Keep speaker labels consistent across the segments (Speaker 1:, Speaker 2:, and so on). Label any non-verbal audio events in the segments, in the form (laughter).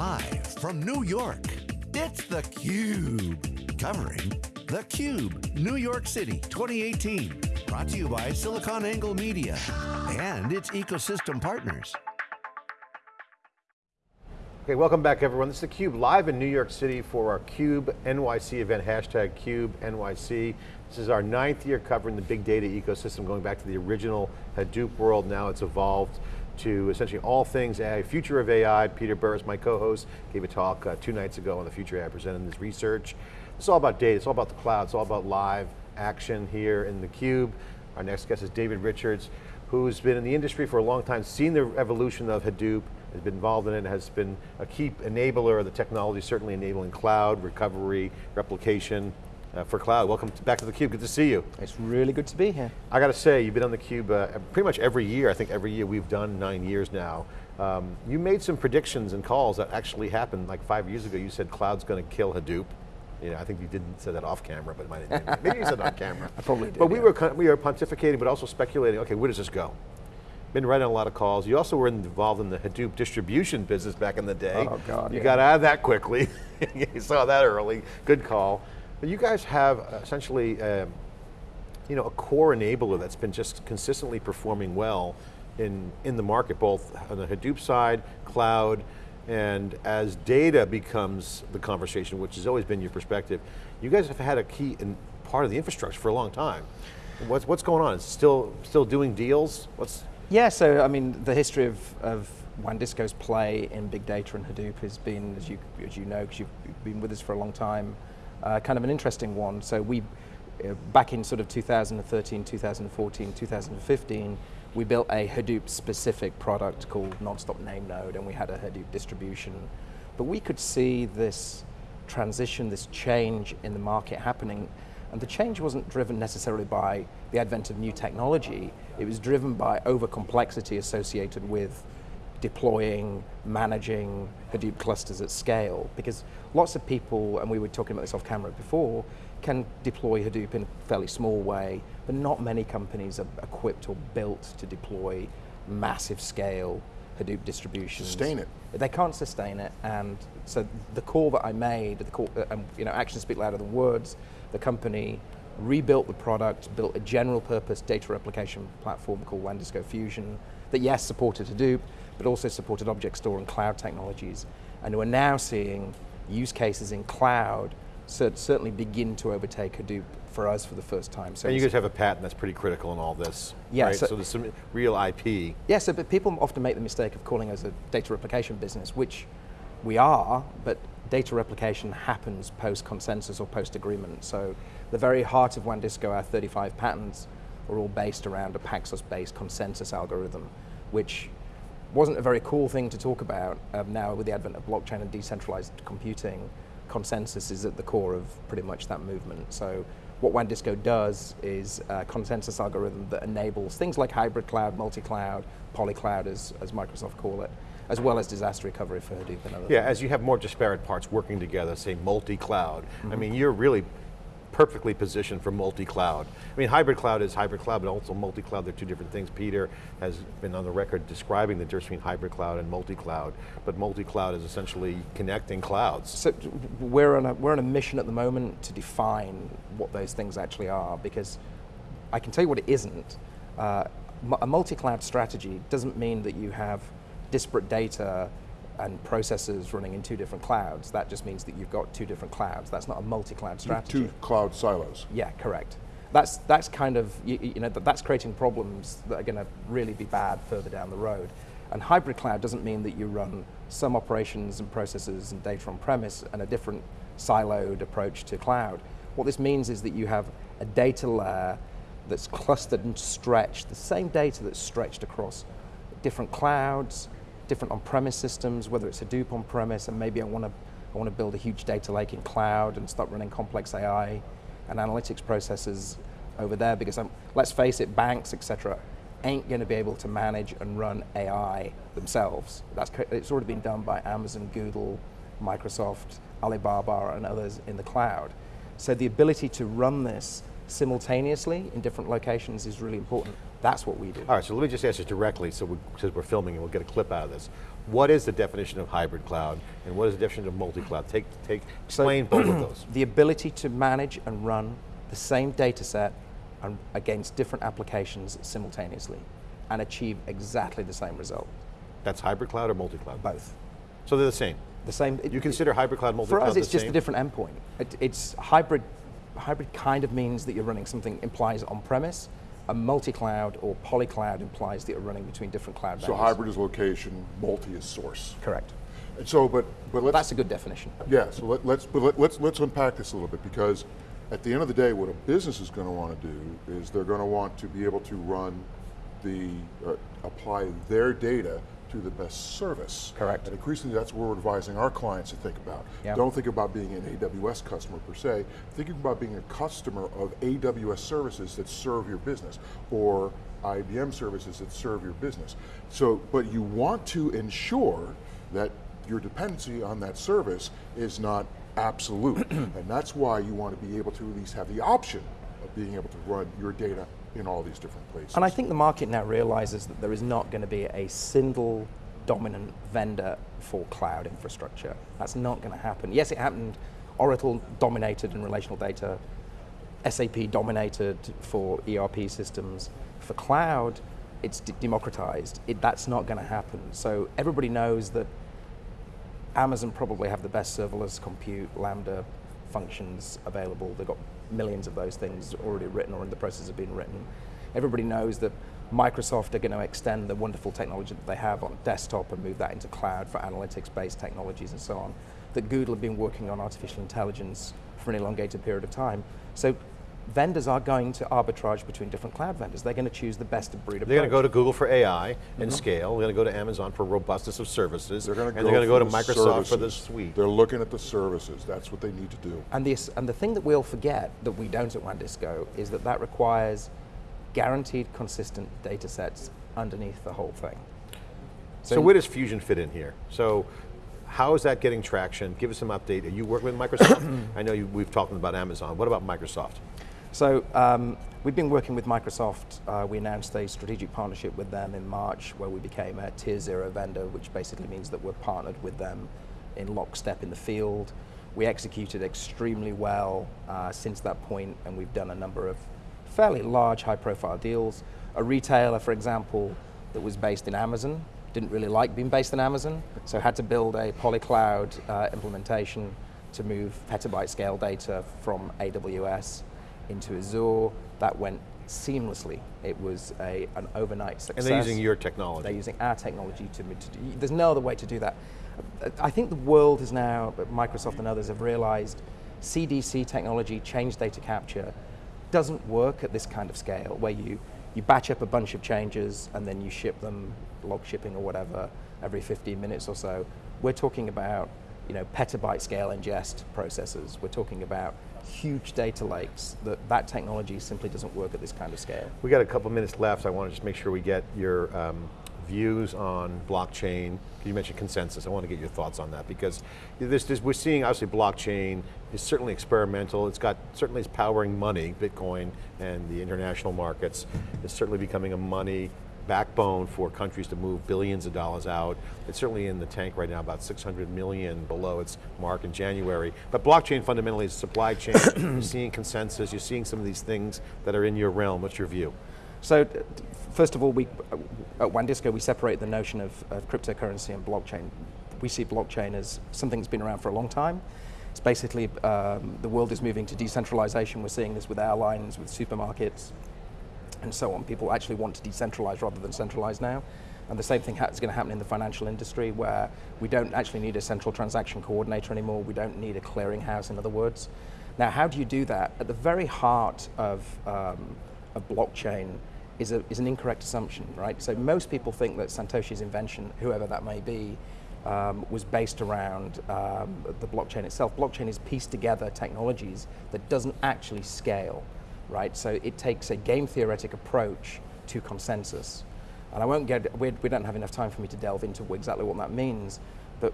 Speaker 1: Live from New York, it's theCUBE. Covering theCUBE, New York City 2018. Brought to you by SiliconANGLE Media and its ecosystem partners.
Speaker 2: Okay, welcome back everyone. This is theCUBE live in New York City for our CUBE NYC event, hashtag CUBE NYC. This is our ninth year covering the big data ecosystem, going back to the original Hadoop world. Now it's evolved to essentially all things AI, future of AI. Peter Burris, my co-host, gave a talk uh, two nights ago on the future AI, presenting this research. It's all about data, it's all about the cloud, it's all about live action here in theCUBE. Our next guest is David Richards, who's been in the industry for a long time, seen the evolution of Hadoop, has been involved in it, has been a key enabler of the technology, certainly enabling cloud, recovery, replication, uh, for cloud. Welcome back to theCUBE, good to see you.
Speaker 3: It's really good to be here.
Speaker 2: I got to say, you've been on theCUBE uh, pretty much every year, I think every year we've done nine years now. Um, you made some predictions and calls that actually happened like five years ago. You said cloud's going to kill Hadoop. You know, I think you didn't say that off camera, but maybe you said it on camera. (laughs)
Speaker 3: I probably did.
Speaker 2: But we yeah. were we were pontificating, but also speculating. Okay, where does this go? Been writing a lot of calls. You also were involved in the Hadoop distribution business back in the day.
Speaker 3: Oh God!
Speaker 2: You
Speaker 3: yeah.
Speaker 2: got out of that quickly. (laughs) you saw that early. Good call. But you guys have essentially, um, you know, a core enabler that's been just consistently performing well in, in the market, both on the Hadoop side, cloud, and as data becomes the conversation, which has always been your perspective, you guys have had a key in part of the infrastructure for a long time. What's, what's going on? Is still, still doing deals? What's
Speaker 3: yeah, so I mean, the history of, of WANdisco's play in big data and Hadoop has been, as you, as you know, because you've been with us for a long time, uh, kind of an interesting one. So we, uh, back in sort of 2013, 2014, 2015, we built a Hadoop specific product called Nonstop Name Node and we had a Hadoop distribution. But we could see this transition, this change in the market happening and the change wasn't driven necessarily by the advent of new technology, it was driven by over complexity associated with deploying, managing Hadoop clusters at scale. Because lots of people, and we were talking about this off camera before, can deploy Hadoop in a fairly small way, but not many companies are equipped or built to deploy massive scale Hadoop distributions.
Speaker 4: Sustain it.
Speaker 3: They can't sustain it, and so the call that I made, the call, uh, um, you know, actions speak louder than words, the company rebuilt the product, built a general purpose data replication platform called WANdisco Fusion, that yes, supported Hadoop, but also supported object store and cloud technologies. And we're now seeing use cases in cloud certainly begin to overtake Hadoop for us for the first time.
Speaker 2: So and you guys have a patent that's pretty critical in all this,
Speaker 3: yeah,
Speaker 2: right?
Speaker 3: So,
Speaker 2: so there's some real IP.
Speaker 3: Yeah, so but people often make the mistake of calling us a data replication business, which we are, but data replication happens post-consensus or post-agreement. So the very heart of WANdisco, our 35 patents, are all based around a Paxos-based consensus algorithm, which wasn't a very cool thing to talk about. Um, now with the advent of blockchain and decentralized computing, consensus is at the core of pretty much that movement. So what WANdisco does is a consensus algorithm that enables things like hybrid cloud, multi-cloud, polycloud as, as Microsoft call it, as well as disaster recovery for Hadoop and other
Speaker 2: Yeah,
Speaker 3: things.
Speaker 2: as you have more disparate parts working together, say multi-cloud, mm -hmm. I mm-hmm. mean, you're really perfectly positioned for multi-cloud. I mean, hybrid cloud is hybrid cloud, but also multi-cloud, they're two different things. Peter has been on the record describing the difference between hybrid cloud and multi-cloud, but multi-cloud is essentially connecting clouds.
Speaker 3: So we're on, a, we're on a mission at the moment to define what those things actually are, because I can tell you what it isn't. Uh, a multi-cloud strategy doesn't mean that you have disparate data and processes running in two different clouds, that just means that you've got two different clouds. That's not a multi-cloud strategy.
Speaker 4: Two cloud silos.
Speaker 3: Yeah, correct. That's, that's kind of, you, you know, that's creating problems that are going to really be bad further down the road. And hybrid cloud doesn't mean that you run some operations and processes and data on premise and a different siloed approach to cloud. What this means is that you have a data layer that's clustered and stretched, the same data that's stretched across different clouds, different on-premise systems, whether it's Hadoop on-premise, and maybe I want to I want to build a huge data lake in cloud and start running complex AI and analytics processes over there because I'm, let's face it, banks, et cetera, ain't going to be able to manage and run AI themselves. That's, it's already been done by Amazon, Google, Microsoft, Alibaba, and others in the cloud. So the ability to run this simultaneously in different locations is really important. That's what we do.
Speaker 2: All right, so let me just ask you directly, so we, since we're filming and we'll get a clip out of this. What is the definition of hybrid cloud, and what is the definition of multi-cloud? Take, take, explain both of those. (clears throat)
Speaker 3: The ability to manage and run the same data set and against different applications simultaneously and achieve exactly the same result.
Speaker 2: That's hybrid cloud or multi-cloud?
Speaker 3: Both.
Speaker 2: So they're the same?
Speaker 3: The same.
Speaker 2: You consider hybrid cloud, multi-cloud For
Speaker 3: us, it's just
Speaker 2: same?
Speaker 3: a different endpoint. It, it's hybrid. Hybrid kind of means that you're running something implies on-premise. A multi-cloud or poly-cloud implies that you're running between different cloud
Speaker 4: So
Speaker 3: vendors.
Speaker 4: hybrid is location, multi is source.
Speaker 3: Correct.
Speaker 4: And so, but, but let's,
Speaker 3: That's a good definition.
Speaker 4: yeah, so let, let's, but let, let's, let's unpack this a little bit because at the end of the day, what a business is going to want to do is they're going to want to be able to run the, uh, apply their data to the best service.
Speaker 3: Correct.
Speaker 4: And increasingly, that's what we're advising our clients to think about.
Speaker 3: Yeah.
Speaker 4: Don't think about being an AWS customer per se. Think about being a customer of AWS services that serve your business or IBM services that serve your business. So, but you want to ensure that your dependency on that service is not absolute. (clears throat) and that's why you want to be able to at least have the option of being able to run your data in all these different places.
Speaker 3: And I think the market now realizes that there is not going to be a single dominant vendor for cloud infrastructure. That's not going to happen. Yes, it happened. Oracle dominated in relational data. SAP dominated for ERP systems. For cloud, it's de- democratized. It, that's not going to happen. So everybody knows that Amazon probably have the best serverless compute Lambda functions available. They've got millions of those things already written or in the process of being written. Everybody knows that Microsoft are going to extend the wonderful technology that they have on desktop and move that into cloud for analytics-based technologies and so on. That Google have been working on artificial intelligence for an elongated period of time. So vendors are going to arbitrage between different cloud vendors. They're going to choose the best of breed
Speaker 2: They're going to go to Google for AI and mm-hmm. scale. They're going to go to Amazon for robustness of services.
Speaker 4: they're going to
Speaker 2: and
Speaker 4: go
Speaker 2: they're going to go
Speaker 4: for
Speaker 2: to
Speaker 4: the
Speaker 2: Microsoft for the suite.
Speaker 4: They're looking at the services. That's what they need to do.
Speaker 3: And, the, and the thing that we'll forget that we don't at WANDisco is that that requires guaranteed consistent data sets underneath the whole thing.
Speaker 2: So, where does Fusion fit in here? So how is that getting traction? Give us some update. Are you working with Microsoft? (coughs) I know you, we've talked about Amazon. What about Microsoft?
Speaker 3: So um, we've been working with Microsoft. Uh, we announced a strategic partnership with them in March where we became a tier zero vendor, which basically means that we're partnered with them in lockstep in the field. We executed extremely well uh, since that point and we've done a number of fairly large high profile deals. A retailer, for example, that was based in Amazon, didn't really like being based in Amazon, so had to build a polycloud uh, implementation to move petabyte scale data from AWS into Azure. That went seamlessly. It was a, an overnight
Speaker 2: And
Speaker 3: success.
Speaker 2: they're using your technology.
Speaker 3: They're using our technology to, to do, there's no other way to do that. I think the world is now, Microsoft and others have realized CDC technology, change data capture, doesn't work at this kind of scale where you, you batch up a bunch of changes and then you ship them, log shipping or whatever, every 15 minutes or so. We're talking about you know, petabyte scale ingest processors. We're talking about huge data lakes that that technology simply doesn't work at this kind of scale.
Speaker 2: We got a couple minutes left. I want to just make sure we get your um, views on blockchain. You mentioned consensus. I want to get your thoughts on that because this, this, we're seeing obviously blockchain is certainly experimental. It's got certainly is powering money, Bitcoin and the international markets. It's certainly becoming a money backbone for countries to move billions of dollars out. It's certainly in the tank right now, about 600 million below its mark in January. But blockchain fundamentally is supply chain. (coughs) you're seeing consensus, you're seeing some of these things that are in your realm. What's your view?
Speaker 3: So, first of all, we, at WANDisco, we separate the notion of, of cryptocurrency and blockchain. We see blockchain as something that's been around for a long time. It's basically, um, the world is moving to decentralization. We're seeing this with airlines, with supermarkets, and so on. People actually want to decentralize rather than centralize now. And the same thing is going to happen in the financial industry where we don't actually need a central transaction coordinator anymore. We don't need a clearinghouse, in other words. Now, how do you do that? At the very heart of, um, of blockchain is, a, is an incorrect assumption, right? So most people think that Satoshi's invention, whoever that may be, um, was based around um, the blockchain itself. Blockchain is pieced together technologies that doesn't actually scale, right? So it takes a game theoretic approach to consensus. And I won't get, we, we don't have enough time for me to delve into exactly what that means, but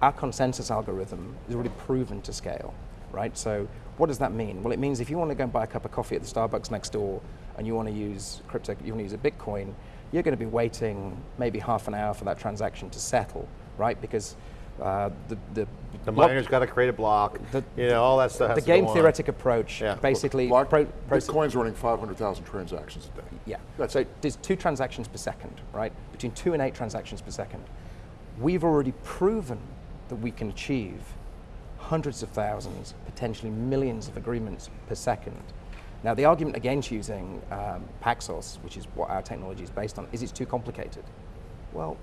Speaker 3: our consensus algorithm is already proven to scale. right? So what does that mean? Well, it means if you want to go and buy a cup of coffee at the Starbucks next door and you want to use crypto, you want to use a Bitcoin, you're going to be waiting maybe half an hour for that transaction to settle, right? Because uh, the, the,
Speaker 2: The
Speaker 3: block-
Speaker 2: miner's got to create a block,
Speaker 3: The-
Speaker 2: you know, all that stuff has
Speaker 3: the
Speaker 2: to
Speaker 3: game
Speaker 2: go on.
Speaker 3: theoretic approach
Speaker 2: Yeah.
Speaker 3: basically
Speaker 4: Block,
Speaker 3: pro-
Speaker 4: Bitcoin's running 500,000 transactions a day.
Speaker 3: Yeah.
Speaker 4: That's
Speaker 3: so there's two transactions per second, right? Between two and eight transactions per second. We've already proven that we can achieve hundreds of thousands, potentially millions of agreements per second. Now, the argument against using um, Paxos, which is what our technology is based on, is it's too complicated. Well,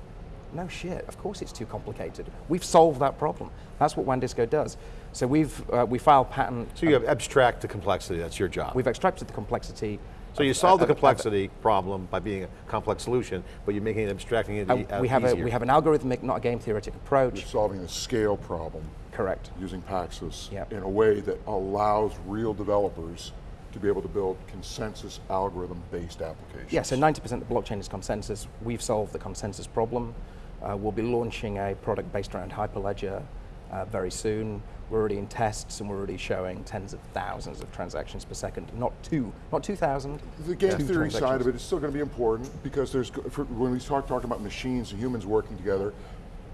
Speaker 3: no shit. Of course, it's too complicated. We've solved that problem. That's what WANDisco does. So we've uh, we filed patent.
Speaker 2: So you have abstract the complexity, that's your job.
Speaker 3: We've extracted the complexity.
Speaker 2: So you
Speaker 3: of-
Speaker 2: solve the
Speaker 3: of- of-
Speaker 2: complexity problem by being a complex solution, but you're making it abstracting it
Speaker 3: Uh,
Speaker 2: uh,
Speaker 3: we have a we have an algorithmic, not a game theoretic approach.
Speaker 4: You're solving a scale problem
Speaker 3: Correct.
Speaker 4: using Paxos
Speaker 3: Yep.
Speaker 4: in a way that allows real developers to be able to build consensus algorithm-based applications.
Speaker 3: Yeah. So 90% of the blockchain is consensus. We've solved the consensus problem. Uh, we'll be launching a product based around Hyperledger uh, very soon. We're already in tests and we're already showing tens of thousands of transactions per second. Not two, not 2,000.
Speaker 4: The game
Speaker 3: two
Speaker 4: theory side of it is still going to be important because there's for, when we start talking about machines and humans working together,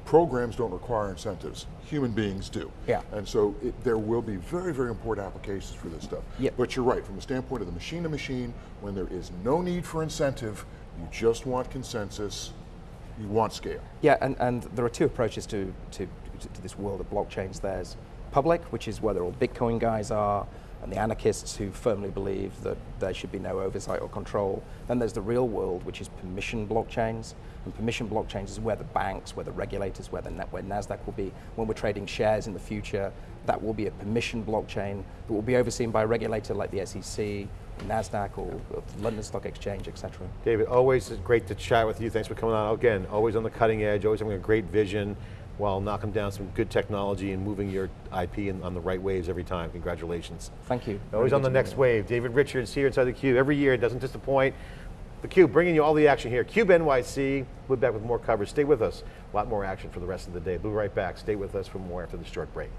Speaker 4: programs don't require incentives. Human beings do.
Speaker 3: Yeah.
Speaker 4: And so it, there will be very very important applications for this stuff.
Speaker 3: Yep.
Speaker 4: But you're right from the standpoint of the machine to machine, when there is no need for incentive, you just want consensus, you want scale.
Speaker 3: Yeah, and, and there are two approaches to, to, to this world of blockchains. There's public, which is where the all Bitcoin guys are, and the anarchists who firmly believe that there should be no oversight or control. Then there's the real world, which is permission blockchains. And permission blockchains is where the banks, where the regulators, where, the, where NASDAQ will be. When we're trading shares in the future, that will be a permission blockchain that will be overseen by a regulator like the SEC, NASDAQ, or, London Stock Exchange, etc.
Speaker 2: David, always great to chat with you. Thanks for coming on. Again, always on the cutting edge, always having a great vision while knocking down some good technology and moving your IP in, on the right waves every time. Congratulations.
Speaker 3: Thank you.
Speaker 2: Always on the next wave. David Richards here inside the Cube. Every year, it doesn't disappoint. The Cube, bringing you all the action here. Cube NYC, we'll be back with more coverage. Stay with us. A lot more action for the rest of the day. We'll be right back. Stay with us for more after this short break.